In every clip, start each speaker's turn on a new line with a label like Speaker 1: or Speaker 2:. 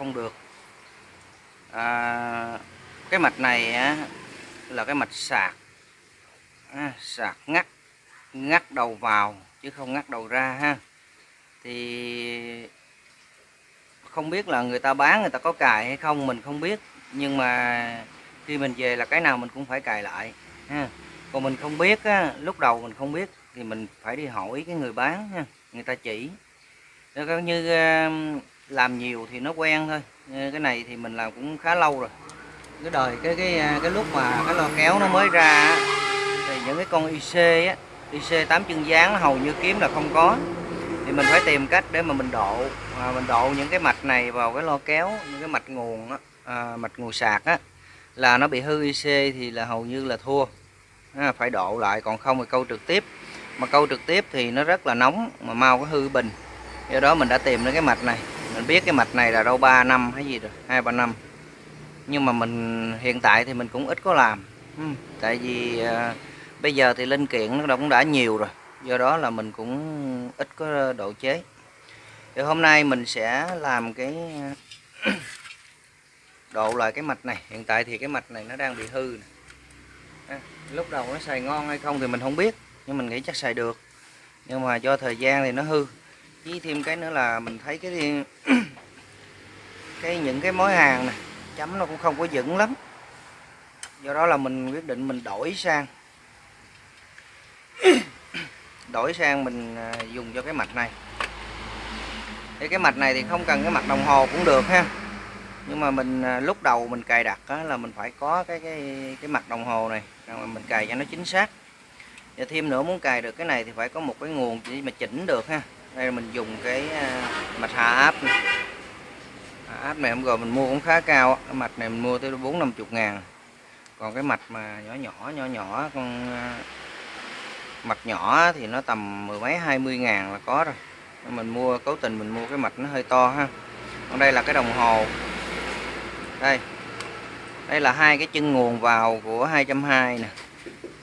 Speaker 1: không được. À, cái mạch này á, là cái mạch sạc. À, sạc ngắt ngắt đầu vào chứ không ngắt đầu ra ha. Thì không biết là người ta bán người ta có cài hay không mình không biết. Nhưng mà khi mình về là cái nào mình cũng phải cài lại ha. Còn mình không biết á, lúc đầu mình không biết thì mình phải đi hỏi cái người bán ha người ta chỉ. Nó như làm nhiều thì nó quen thôi. Ờ, cái này thì mình làm cũng khá lâu rồi. Cái đời cái cái à, cái lúc mà cái lo kéo nó mới ra thì những cái con IC á IC 8 chân dáng hầu như kiếm là không có. Thì mình phải tìm cách để mà mình độ à, mình độ những cái mạch này vào cái lo kéo những cái mạch nguồn á, à, mạch nguồn sạc á là nó bị hư IC thì là hầu như là thua. À, phải độ lại còn không thì câu trực tiếp. Mà câu trực tiếp thì nó rất là nóng mà mau có hư bình. Do đó mình đã tìm đến cái mạch này mình biết cái mạch này là đâu 3 năm hay gì rồi hai ba năm. Nhưng mà mình hiện tại thì mình cũng ít có làm. Ừ, tại vì à, bây giờ thì linh kiện nó cũng đã nhiều rồi. Do đó là mình cũng ít có độ chế. Thì hôm nay mình sẽ làm cái độ lại cái mạch này. Hiện tại thì cái mạch này nó đang bị hư à, lúc đầu nó xài ngon hay không thì mình không biết nhưng mình nghĩ chắc xài được. Nhưng mà do thời gian thì nó hư với thêm cái nữa là mình thấy cái cái những cái mối hàng này chấm nó cũng không có vững lắm. Do đó là mình quyết định mình đổi sang. Đổi sang mình à, dùng cho cái mạch này. Thì cái mạch này thì không cần cái mặt đồng hồ cũng được ha. Nhưng mà mình à, lúc đầu mình cài đặt á, là mình phải có cái cái cái mặt đồng hồ này rồi mình cài cho nó chính xác. Và thêm nữa muốn cài được cái này thì phải có một cái nguồn để mà chỉnh được ha đây mình dùng cái à, mạch hạ áp này. hạ áp này hôm rồi mình mua cũng khá cao cái mạch này mình mua tới bốn năm chục ngàn. Còn cái mạch mà nhỏ nhỏ nhỏ nhỏ, con à, mạch nhỏ thì nó tầm mười mấy, hai mươi ngàn là có rồi. Mình mua, cố tình mình mua cái mạch nó hơi to ha. Còn đây là cái đồng hồ. Đây. Đây là hai cái chân nguồn vào của 220 nè.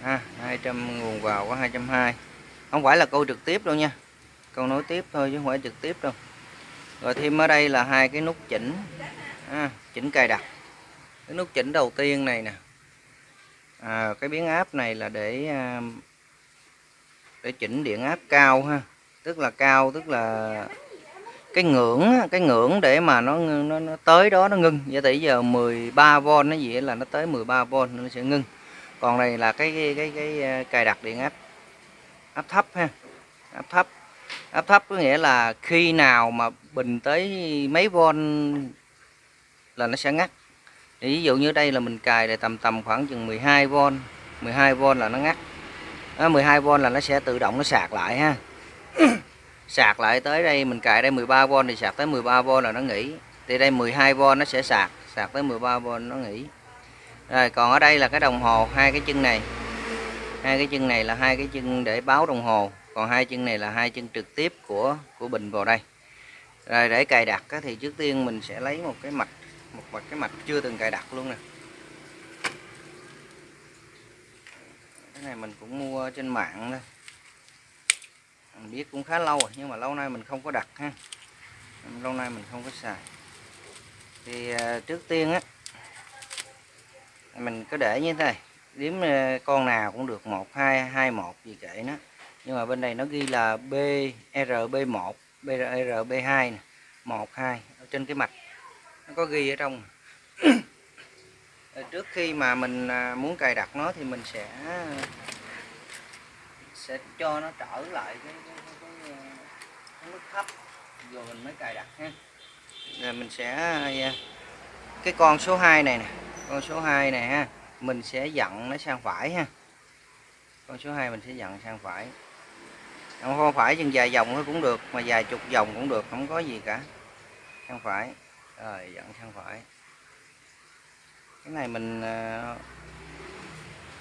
Speaker 1: Ha 200 nguồn vào của 220 không phải là câu trực tiếp đâu nha con nối tiếp thôi chứ không phải trực tiếp đâu. Rồi thêm ở đây là hai cái nút chỉnh. À, chỉnh cài đặt. Cái nút chỉnh đầu tiên này nè. À, cái biến áp này là để à, để chỉnh điện áp cao ha. Tức là cao tức là cái ngưỡng cái ngưỡng để mà nó nó, nó tới đó nó ngưng. Vậy thì giờ 13V nó gì là nó tới 13V nó sẽ ngưng. Còn này là cái cái, cái, cái à, cài đặt điện áp áp thấp ha. Áp thấp áp thấp có nghĩa là khi nào mà bình tới mấy von là nó sẽ ngắt. Ví dụ như đây là mình cài để tầm tầm khoảng chừng 12 volt, 12 volt là nó ngắt. 12 volt là nó sẽ tự động nó sạc lại ha. Sạc lại tới đây mình cài đây 13 volt thì sạc tới 13 volt là nó nghỉ. Thì đây 12 volt nó sẽ sạc sạc tới 13 volt nó nghỉ. Rồi còn ở đây là cái đồng hồ hai cái chân này. Hai cái chân này là hai cái chân để báo đồng hồ còn hai chân này là hai chân trực tiếp của của bình vào đây. Rồi để cài đặt thì trước tiên mình sẽ lấy một cái mạch, một mặt cái mạch chưa từng cài đặt luôn nè. Cái này mình cũng mua trên mạng thôi mình biết cũng khá lâu rồi, nhưng mà lâu nay mình không có đặt ha. Lâu nay mình không có xài. Thì à, trước tiên á, mình cứ để như thế này. Đếm à, con nào cũng được một, hai hai, một gì kệ nó nhưng mà bên này nó ghi là BRB1 BRB2 nè. 1 2 ở trên cái mạch. Nó có ghi ở trong. Trước khi mà mình à, muốn cài đặt nó thì mình sẽ sẽ cho nó trở lại cái, cái, cái, cái, à, cái mức thấp. Rồi mình mới cài đặt ha. Rồi mình sẽ à, cái con số 2 này nè. Con số 2 này ha mình sẽ dặn nó sang phải ha. Con số 2 mình sẽ dặn sang phải không phải chừng dài vòng cũng được mà dài chục vòng cũng được không có gì cả. Sang phải. Rồi dẫn sang phải. Cái này mình ờ,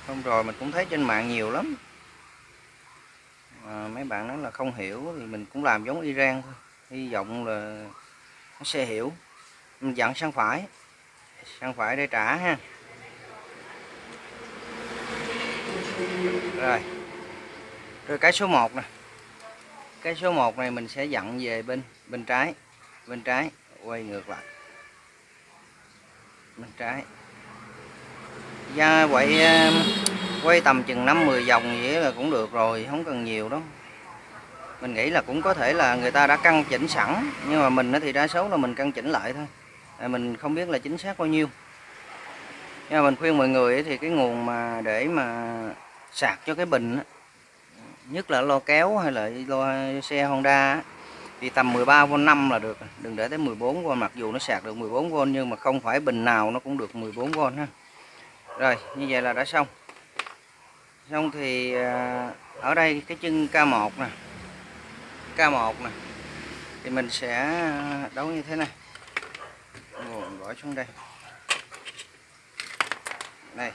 Speaker 1: hôm rồi mình cũng thấy trên mạng nhiều lắm. À, mấy bạn nói là không hiểu thì mình cũng làm giống Iran thôi. Hy vọng là nó sẽ hiểu. Mình dặn sang phải. Sang phải để trả ha. Rồi. Rồi cái số 1 nè cái số 1 này mình sẽ dặn về bên bên trái bên trái, quay ngược lại. Bên trái. Da quậy ờ, quay tầm chừng 5 10 vòng vậy là cũng được rồi, không cần nhiều đâu. Mình nghĩ là cũng có thể là người ta đã căn chỉnh sẵn, nhưng mà mình thì đa số là mình căn chỉnh lại thôi. Mình không biết là chính xác bao nhiêu. Nhưng mà mình khuyên mọi người thì cái nguồn mà để mà sạc cho cái bình nhất là lo kéo hay là lo xe Honda thì tầm 13V 5 là được. Đừng để tới 14V mặc dù nó sạc được 14V nhưng mà không phải bình nào nó cũng được 14V ha. Rồi, như vậy là đã xong. Xong thì à, ở đây cái chân K1 nè. K1 nè. Thì mình sẽ à, đấu như thế này. Gọi bỏ xuống đây. Đây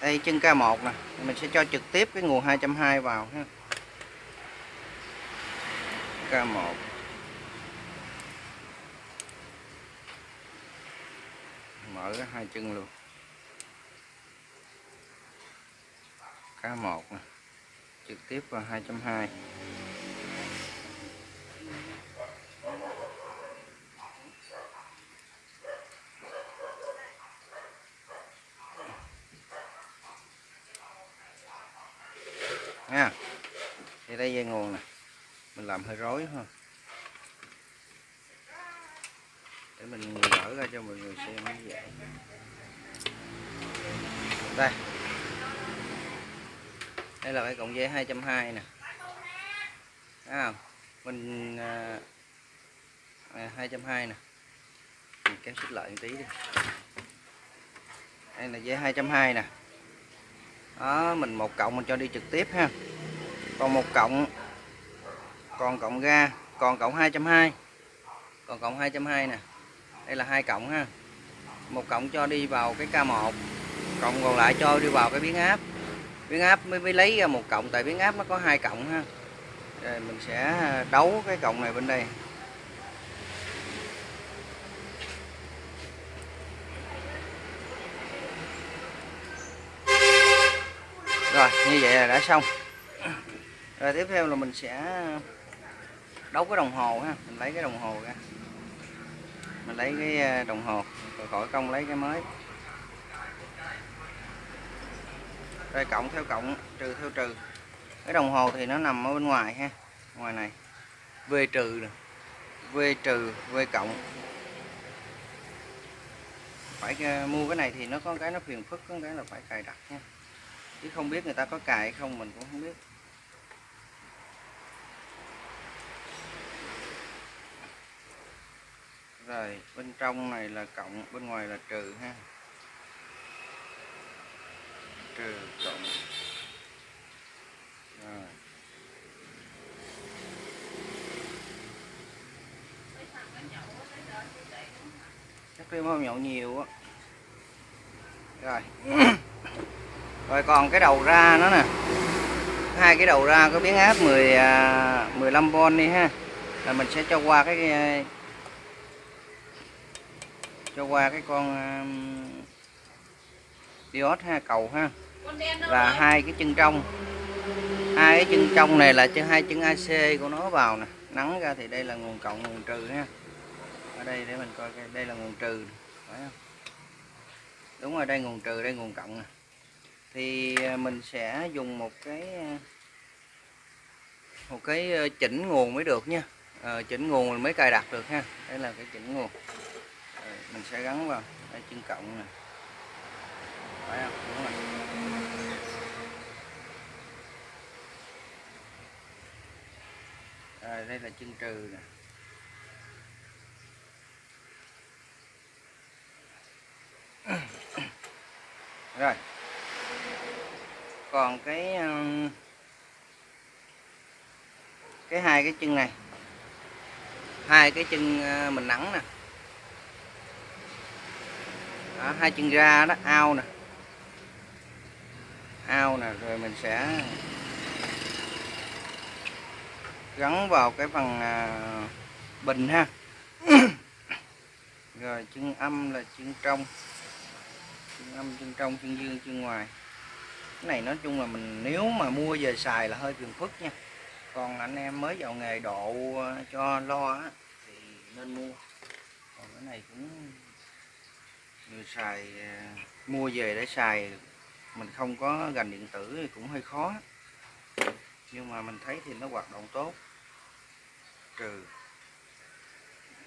Speaker 1: đây, chân K1 nè. Mình sẽ cho trực tiếp cái nguồn 220 vào ha. K1 mở hai chân luôn. K1 nè. Trực tiếp vào 220 nha thì đây dây nguồn nè cầm hơi rối ha. Để mình gỡ ra cho mọi người xem như vậy đây. Đây là cái cộng dây 220 nè. À, mình à, à 220 nè. Mình kéo xích lại một tí đi. Đây là dây 220 nè. Đó mình một cộng mình cho đi trực tiếp ha. Còn một cộng còn cộng ga, còn cộng 220 còn cộng 220 nè. Đây là hai cộng ha. Một cộng cho đi vào cái K1 cộng còn lại cho đi vào cái biến áp. Biến áp mới mới lấy ra một cộng, tại biến áp nó có hai cộng ha. Rồi mình sẽ đấu cái cộng này bên đây. Rồi, như vậy là đã xong. Rồi tiếp theo là mình sẽ đấu cái đồng hồ ha, mình lấy cái đồng hồ ra. Mình lấy cái ờ, đồng hồ, rồi khỏi công lấy cái mới. Rồi cộng theo cộng, trừ theo trừ. Cái đồng hồ thì nó nằm ở bên ngoài ha, ngoài này. V trừ v trừ, v cộng. Phải ờ, mua cái này thì nó có cái nó phiền phức, có cái là phải cài đặt nha. Chứ không biết người ta có cài hay không, mình cũng không biết. Rồi, bên trong này là cộng, bên ngoài là trừ ha. Trừ cộng. Rồi. Chắc đêm hôm nhậu nhiều á. Rồi. Rồi, còn cái đầu ra nó nè. Hai cái đầu ra có biến áp 10 15V à, đi ha. Là mình sẽ cho qua cái cho qua cái con ờ, um, diode ha cầu ha. Và hai cái chân trong. Hai cái chân trong này là chân hai chân AC của nó vào nè. Nắng ra thì đây là nguồn cộng nguồn trừ ha. Ở đây để mình coi đây là nguồn trừ phải không? Đúng rồi đây nguồn trừ đây nguồn cộng nè. Thì ờ, mình sẽ dùng một cái ờ, một cái chỉnh nguồn mới được nha. À, chỉnh nguồn mình mới cài đặt được ha. Đây là cái chỉnh nguồn. Rồi, mình sẽ gắn vào đây chân cộng nè phải không? Đúng rồi. Rồi, đây là chân trừ nè. Rồi. Còn cái ờ, cái hai cái chân này. Hai cái chân ờ, mình nắng nè đó, hai chân ra đó ao nè. Ao nè rồi mình sẽ gắn vào cái phần à, bình ha. Rồi chân âm là chân trong. Chân âm chân trong chân dương chân ngoài. Cái này nói chung là mình nếu mà mua về xài là hơi phiền phức nha. Còn anh em mới vào nghề độ à, cho lo á, thì nên mua. Còn cái này cũng người xài ờ, mua về để xài, mình không có gành điện tử thì cũng hơi khó. Nhưng mà mình thấy thì nó hoạt động tốt. Trừ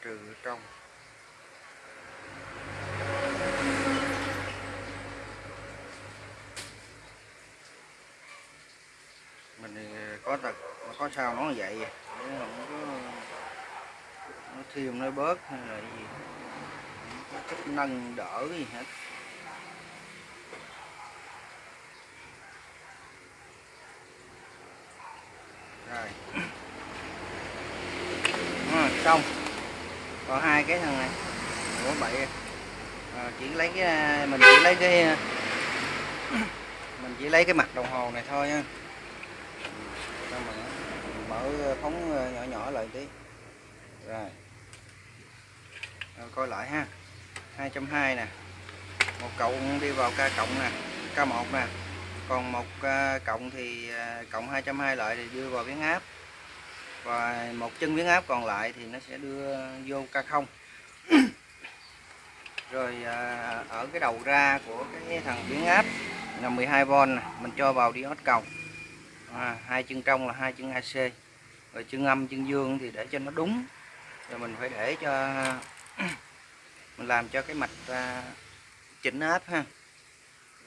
Speaker 1: trừ ở trong. Mình ờ, có có tật có sao nó vậy? Để không có, nó thêm, nó bớt hay là gì? Không chức năng đỡ gì hết rồi. À, xong. Còn hai cái thằng này. Của bậy à, ờ, chỉ lấy cái à, mình chỉ lấy cái à, mình chỉ lấy cái mặt đồng hồ này thôi nha. Mình mở phóng à, nhỏ nhỏ lại tí. Rồi. Ờ, coi lại ha. 220 nè. Một cộng đi vào ca cộng nè K1 nè. Còn một à, cộng thì à, cộng 220 lại thì đưa vào biến áp. Và một chân biến áp còn lại thì nó sẽ đưa vô K0 rồi à, ở cái đầu ra của cái thằng biến áp là 12V nè mình cho vào diode cầu. À, hai chân trong là hai chân AC rồi chân âm chân dương thì để cho nó đúng. Rồi mình phải để cho mình làm cho cái mạch à, chỉnh áp ha.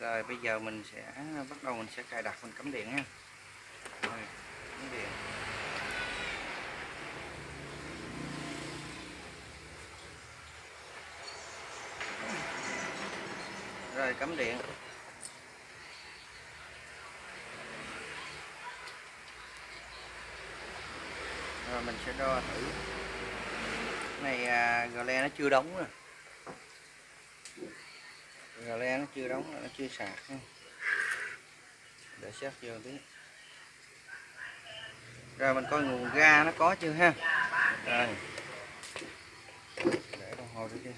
Speaker 1: Rồi bây giờ mình sẽ bắt đầu mình sẽ cài đặt mình cắm điện ha. Rồi, cắm điện. Rồi cắm điện. Rồi mình sẽ đo thử. Cái này à, gờ le nó chưa đóng rồi gà le nó chưa đóng, nó chưa sạc. Để xét vô tí. Rồi mình coi nguồn ga nó có chưa ha? Rồi. Để đồng hồ đi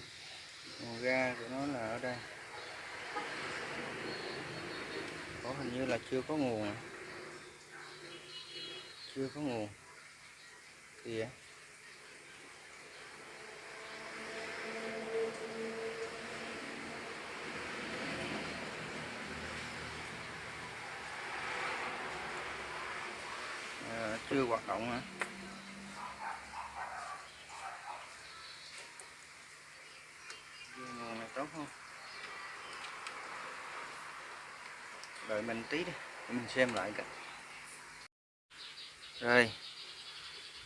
Speaker 1: nguồn ga của nó là ở đây. Có hình như là chưa có nguồn à. chưa có nguồn. Kìa à, chưa hoạt động hả? Nguồn này tốt không? Đợi mình tí đi mình xem lại cái. Rồi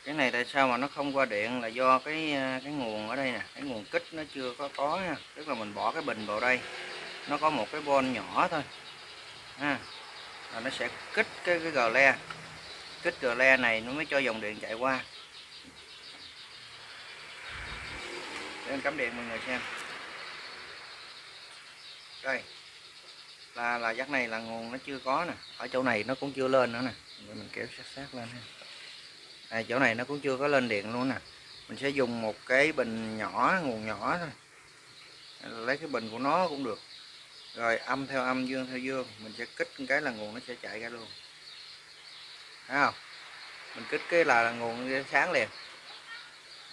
Speaker 1: cái này tại sao mà nó không qua điện là do cái cái nguồn ở đây nè. Cái nguồn kích nó chưa có có nha. Tức là mình bỏ cái bình vào đây nó có một cái bon nhỏ thôi. Ha à, nó sẽ kích cái cái gờ le kích gờ le này nó mới cho dòng điện chạy qua. Để cắm điện mọi người xem. Đây là là dắt này là nguồn nó chưa có nè. Ở chỗ này nó cũng chưa lên nữa nè. Để mình kéo sát sát lên ha. À, chỗ này nó cũng chưa có lên điện luôn nè. Mình sẽ dùng một cái bình nhỏ nguồn nhỏ thôi. Lấy cái bình của nó cũng được. Rồi âm theo âm dương theo dương. Mình sẽ kích cái là nguồn nó sẽ chạy ra luôn thấy không? Mình kích cái là, nguồn sáng liền.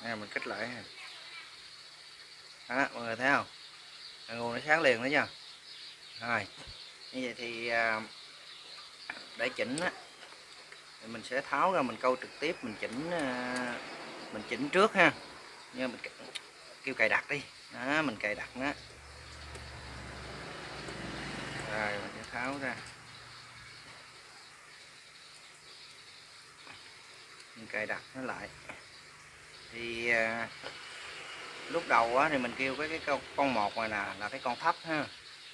Speaker 1: Nè mình kích lại. Đó mọi người thấy không? Là nguồn nó sáng liền đó nha. Rồi như vậy thì à, để chỉnh á thì mình sẽ tháo ra mình câu trực tiếp mình chỉnh à, mình chỉnh trước ha. Như mình kêu cài đặt đi. Đó mình cài đặt đó rồi mình sẽ tháo ra. Mình cài đặt nó lại. Thì à, lúc đầu á, thì mình kêu cái cái con, con một này nè là cái con thấp ha.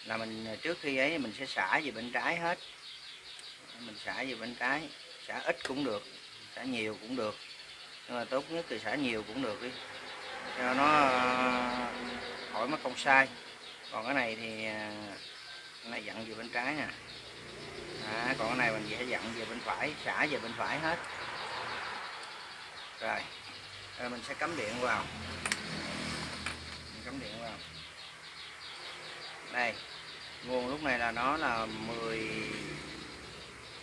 Speaker 1: Là mình à, trước khi ấy mình sẽ xả về bên trái hết. Mình xả về bên trái xả ít cũng được xả nhiều cũng được. Nhưng mà tốt nhất thì xả nhiều cũng được đi cho nó à, khỏi mất công sai. Còn cái này thì à, cái này dặn về bên trái nè. À, còn cái này mình sẽ dặn về bên phải xả về bên phải hết rồi, rồi mình sẽ cắm điện vào. Mình cắm điện vào. Đây. Nguồn lúc này là nó là 10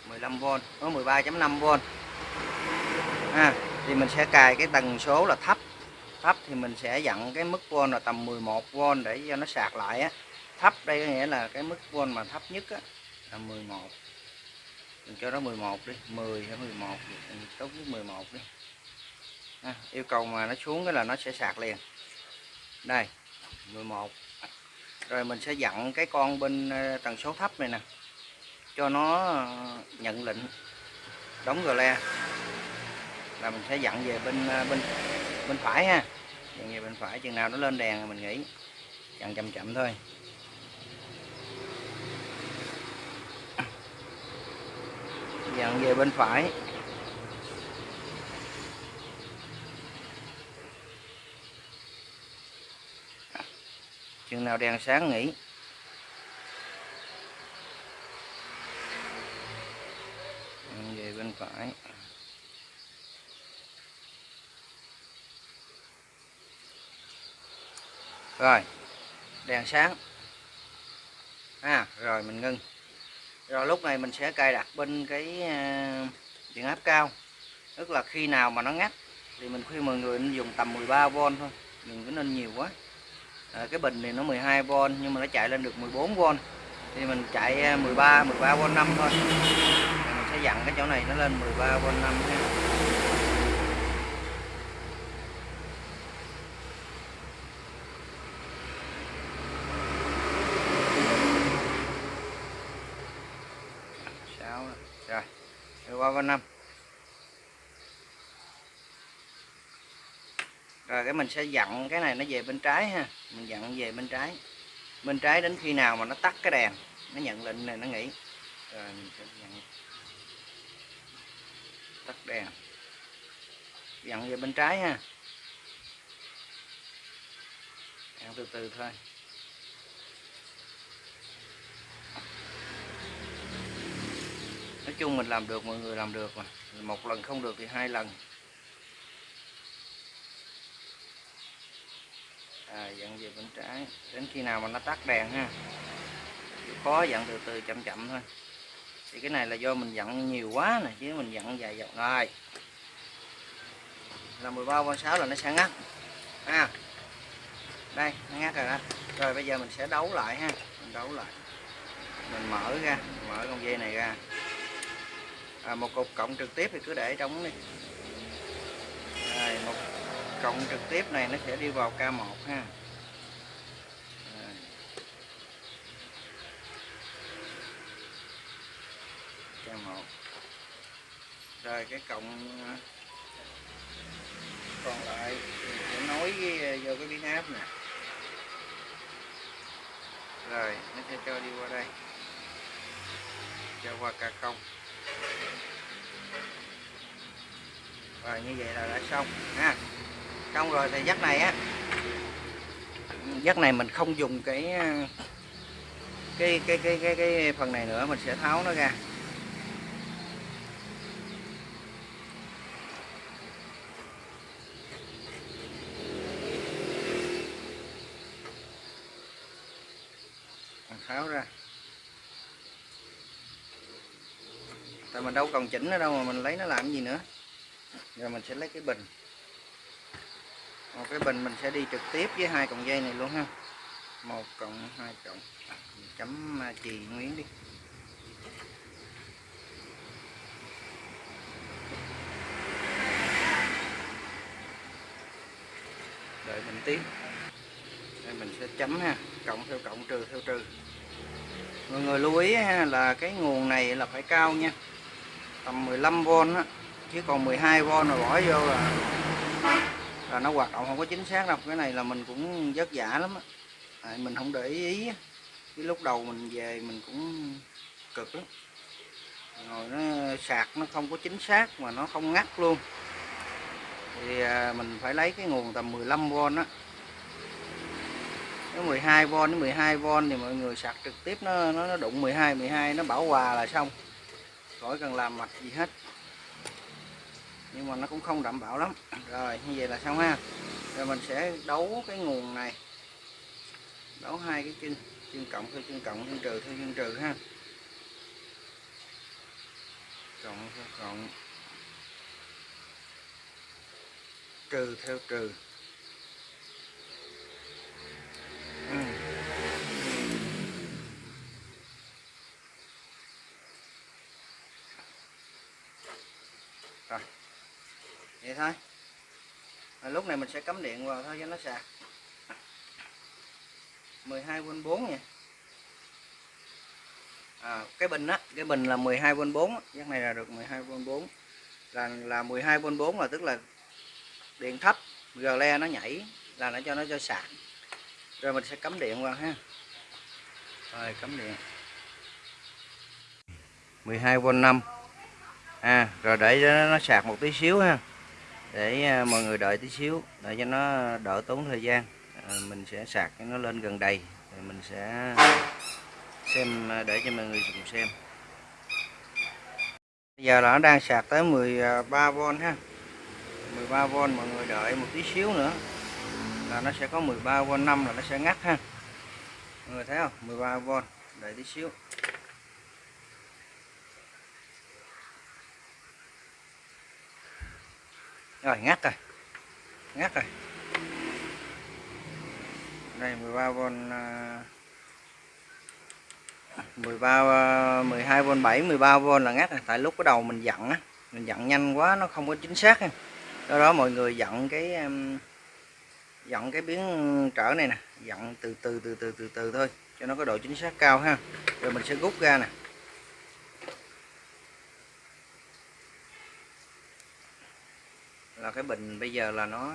Speaker 1: 15V nó 13.5V à, thì mình sẽ cài cái tần số là thấp. Thấp thì mình sẽ dặn cái mức volt là tầm 11V để cho nó sạc lại á. Thấp đây có nghĩa là cái mức volt mà thấp nhất á là 11 mình cho nó 11 đi 10 hay 11 tốt nhất 11 đi à, yêu cầu mà nó xuống cái là nó sẽ sạc liền. Đây 11 rồi mình sẽ dặn cái con bên ờ, tần số thấp này nè cho nó ờ, nhận lệnh đóng gờ le. Là mình sẽ dặn về bên ờ, bên bên phải ha. Dặn về bên phải chừng nào nó lên đèn thì mình nghỉ. Dặn chậm chậm thôi. Dặn về bên phải. Chừng nào đèn sáng nghỉ. Về bên phải. Rồi, đèn sáng. À rồi, mình ngưng. Rồi, lúc này mình sẽ cài đặt bên cái à, điện áp cao. Tức là khi nào mà nó ngắt, thì mình khuyên mọi người nên dùng tầm 13V thôi. Đừng có nên nhiều quá à, cái bình thì nó 12V nhưng mà nó chạy lên được 14V thì mình chạy 13 13V 5 thôi. Thì mình sẽ dặn cái chỗ này nó lên 13V 5 ha. rồi 13V 5 cái mình sẽ dặn cái này nó về bên trái ha. Mình dặn về bên trái. Bên trái đến khi nào mà nó tắt cái đèn, nó nhận lệnh này, nó nghỉ. Rồi mình sẽ dặn. Tắt đèn. Dặn về bên trái ha. Dặn từ từ thôi. Nói chung mình làm được, mọi người làm được mà. Một lần không được thì hai lần. À, dặn về bên trái. Đến khi nào mà nó tắt đèn ha? Chịu khó dặn từ từ chậm chậm thôi. Thì cái này là do mình dặn nhiều quá nè chứ mình dặn dài dòng rồi. Là 13 con 6 là nó sẽ ngắt. Ha? Đây nó ngắt rồi đó. Rồi bây giờ mình sẽ đấu lại ha. Mình đấu lại. Mình mở ra mở con dây này ra. À, một cục cộng trực tiếp thì cứ để trống đi cộng trực tiếp này nó sẽ đi vào K1 ha. K1 rồi cái cộng ờ, còn lại mình sẽ nối với, ờ, vô cái biến áp nè. Rồi nó sẽ cho đi qua đây. Cho qua K0 rồi như vậy là đã xong ha xong rồi thì dắt này á dắt này mình không dùng cái cái cái cái cái cái phần này nữa, mình sẽ tháo nó ra. Mình tháo ra. Tại mình đâu còn chỉnh nó đâu mà mình lấy nó làm gì nữa. Rồi mình sẽ lấy cái bình một cái bình mình sẽ đi trực tiếp với hai cọng dây này luôn ha. Một cộng hai cộng à, mình chấm à, chì nguyên đi. Đợi mình tiếp đây mình sẽ chấm ha. Cộng theo cộng trừ theo trừ. Mọi người lưu ý ha, là cái nguồn này là phải cao nha. Tầm 15V á chứ còn 12V rồi bỏ vô là là nó hoạt động không có chính xác đâu. Cái này là mình cũng vất vả lắm à, mình không để ý cái lúc đầu mình về mình cũng cực lắm. Rồi nó sạc nó không có chính xác mà nó không ngắt luôn. Thì à, mình phải lấy cái nguồn tầm 15V á. Nếu 12V đến 12V thì mọi người sạc trực tiếp nó nó, nó đụng 12 12 nó bảo hòa là xong. Khỏi cần làm mạch gì hết nhưng mà nó cũng không đảm bảo lắm. Rồi, như vậy là xong ha. Rồi mình sẽ đấu cái nguồn này. Đấu hai cái chân chân cộng theo chân cộng, chân trừ theo chân trừ ha. Cộng theo cộng. Trừ theo trừ. Ừ. vậy thôi. À, lúc này mình sẽ cắm điện vào thôi cho nó sạc. 12V 4 nha. À, cái bình á cái bình là 12V 4 cái này là được 12V 4 là là 12V 4 là tức là điện thấp gờ le nó nhảy là nó cho nó cho sạc. Rồi mình sẽ cắm điện vào ha. Rồi cắm điện. 12V 5 à, rồi để cho nó sạc một tí xíu ha để à, mọi người đợi tí xíu để cho nó đỡ tốn thời gian. À, mình sẽ sạc cho nó lên gần đầy rồi mình sẽ xem à, để cho mọi người cùng xem. Bây giờ là nó đang sạc tới 13V à, ha. 13V mọi người đợi một tí xíu nữa là nó sẽ có 13V 5 là nó sẽ ngắt ha. Mọi người thấy không? 13V đợi tí xíu. Rồi, ngắt rồi. Ngắt rồi. Đây 13V 13 12V 7 13V là ngắt rồi. Tại lúc cái đầu mình dặn á, mình dặn nhanh quá, nó không có chính xác ha do đó mọi người dặn cái dặn cái biến trở này nè. Dặn từ từ từ từ từ từ thôi, cho nó có độ chính xác cao ha. Rồi mình sẽ rút ra nè. Là cái bình bây giờ là nó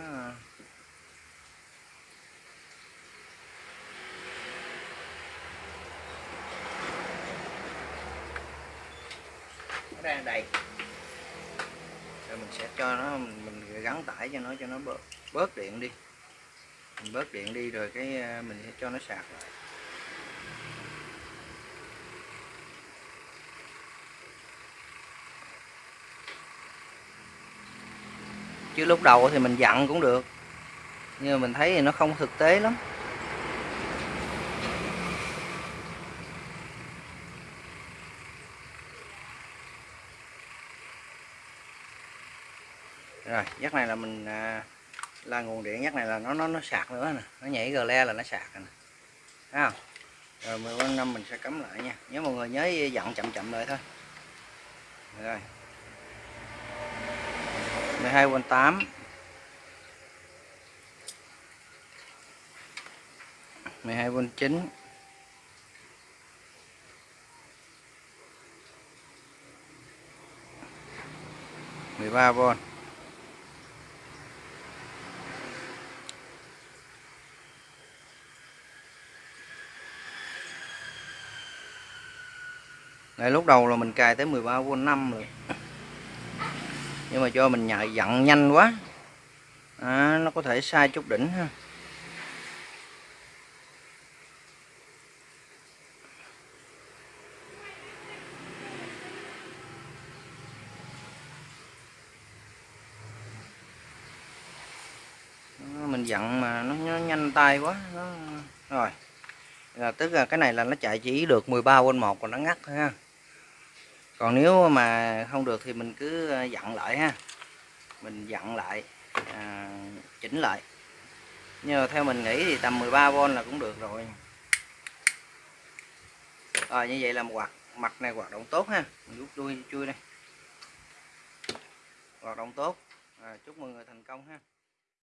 Speaker 1: nó đang đầy. Rồi mình sẽ cho nó, mình gắn tải cho nó cho nó bớt bớt điện đi. Mình bớt điện đi rồi cái ờ, mình sẽ cho nó sạc lại. Chứ lúc đầu thì mình dặn cũng được. Nhưng mà mình thấy thì nó không thực tế lắm. Rồi giấc này là mình à, là nguồn điện giấc này là nó nó nó sạc nữa nè. Nó nhảy gờ le là nó sạc nè. Thấy không? Rồi 15 năm mình sẽ cắm lại nha. Nhớ mọi người nhớ dặn chậm chậm lại thôi. Rồi. 12V 8 12V 9 13V Đây, lúc đầu là mình cài tới 13V 5 rồi nhưng mà cho mình nhạy dặn nhanh quá. À, nó có thể sai chút đỉnh ha. Mình dặn mà nó, nó nhanh tay quá. Nó... rồi. Là tức là cái này là nó chạy chỉ được 13 quên một còn nó ngắt thôi ha còn nếu mà không được thì mình cứ ờ, dặn lại ha. Mình dặn lại à, chỉnh lại. Nhưng mà theo mình nghĩ thì tầm 13V là cũng được rồi. Rồi như vậy là quạt hoạt mặt này hoạt động tốt ha. Mình rút đuôi chui đây. Hoạt động tốt. À, chúc mọi người thành công ha.